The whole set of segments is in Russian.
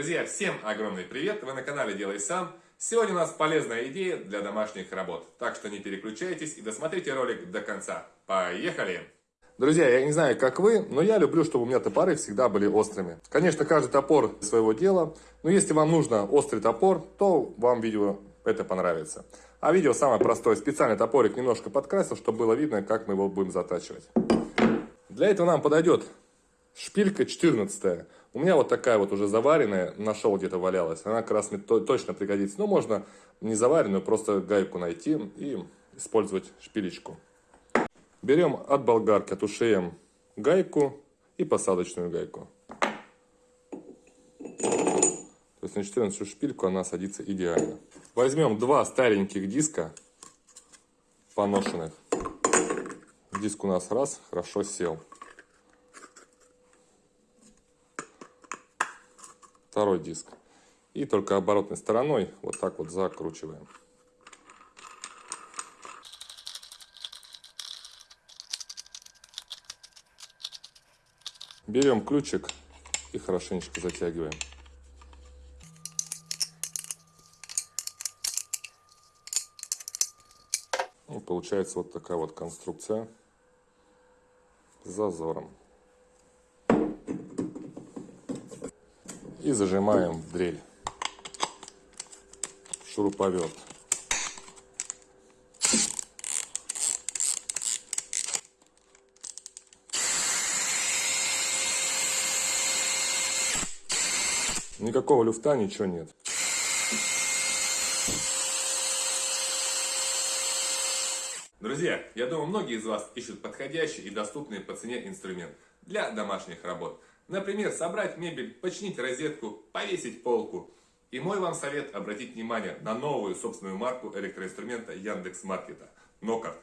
Друзья, всем огромный привет! Вы на канале Делай Сам. Сегодня у нас полезная идея для домашних работ. Так что не переключайтесь и досмотрите ролик до конца. Поехали! Друзья, я не знаю, как вы, но я люблю, чтобы у меня топоры всегда были острыми. Конечно, каждый топор своего дела, но если вам нужно острый топор, то вам видео это понравится. А видео самое простое. Специальный топорик немножко подкрасил, чтобы было видно, как мы его будем затачивать. Для этого нам подойдет шпилька 14 у меня вот такая вот уже заваренная, нашел где-то валялась. Она как раз мне точно пригодится. Но можно не заваренную, просто гайку найти и использовать шпилечку. Берем от болгарки, отушеем гайку и посадочную гайку. То есть на 14 шпильку она садится идеально. Возьмем два стареньких диска поношенных. Диск у нас раз, хорошо сел. Второй диск. И только оборотной стороной вот так вот закручиваем. Берем ключик и хорошенечко затягиваем. И получается вот такая вот конструкция с зазором. И зажимаем в дрель шуруповерт. Никакого люфта, ничего нет. Друзья, я думаю, многие из вас ищут подходящий и доступный по цене инструмент для домашних работ. Например, собрать мебель, починить розетку, повесить полку. И мой вам совет обратить внимание на новую собственную марку электроинструмента Яндекс Маркета – Нокарт.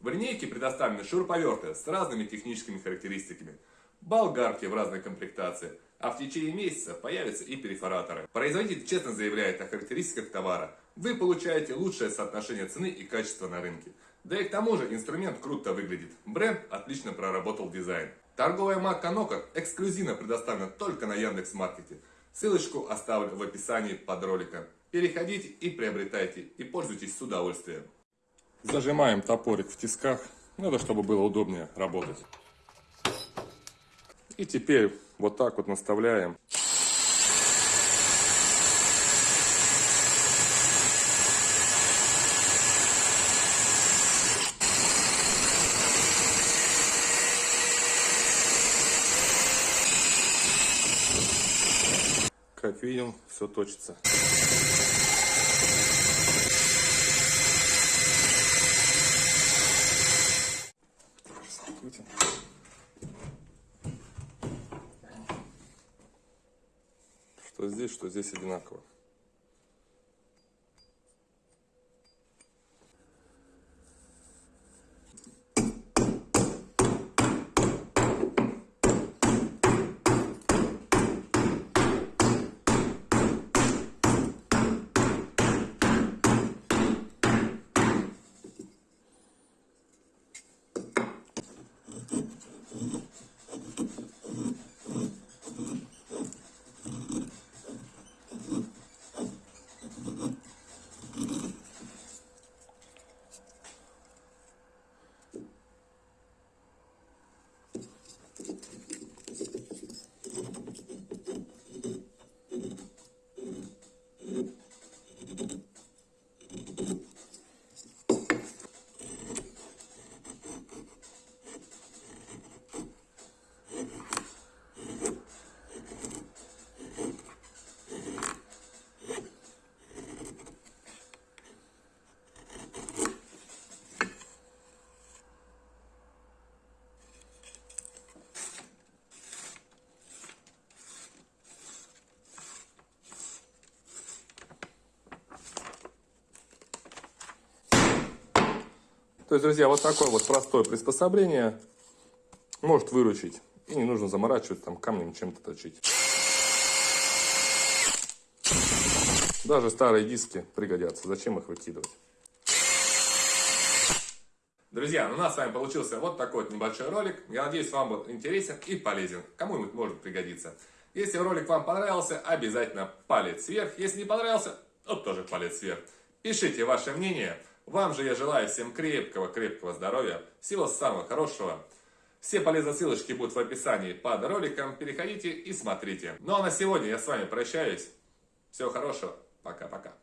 В линейке предоставлены шуруповерты с разными техническими характеристиками, болгарки в разной комплектации, а в течение месяца появятся и перфораторы. Производитель честно заявляет о характеристиках товара. Вы получаете лучшее соотношение цены и качества на рынке. Да и к тому же инструмент круто выглядит. Бренд отлично проработал дизайн. Торговая марка Noka эксклюзивно предоставлена только на Яндекс.Маркете. Ссылочку оставлю в описании под роликом. Переходите и приобретайте, и пользуйтесь с удовольствием. Зажимаем топорик в тисках, надо, чтобы было удобнее работать. И теперь вот так вот наставляем. Как видим, все точится. Что здесь, что здесь одинаково. То есть, друзья, вот такое вот простое приспособление может выручить. И не нужно заморачивать там камнем чем-то точить. Даже старые диски пригодятся. Зачем их выкидывать? Друзья, у нас с вами получился вот такой вот небольшой ролик. Я надеюсь, вам был интересен и полезен. Кому-нибудь может пригодиться. Если ролик вам понравился, обязательно палец вверх. Если не понравился, то тоже палец вверх. Пишите ваше мнение. Вам же я желаю всем крепкого-крепкого здоровья, всего самого хорошего. Все полезные ссылочки будут в описании под роликом. Переходите и смотрите. Ну а на сегодня я с вами прощаюсь. Всего хорошего. Пока-пока.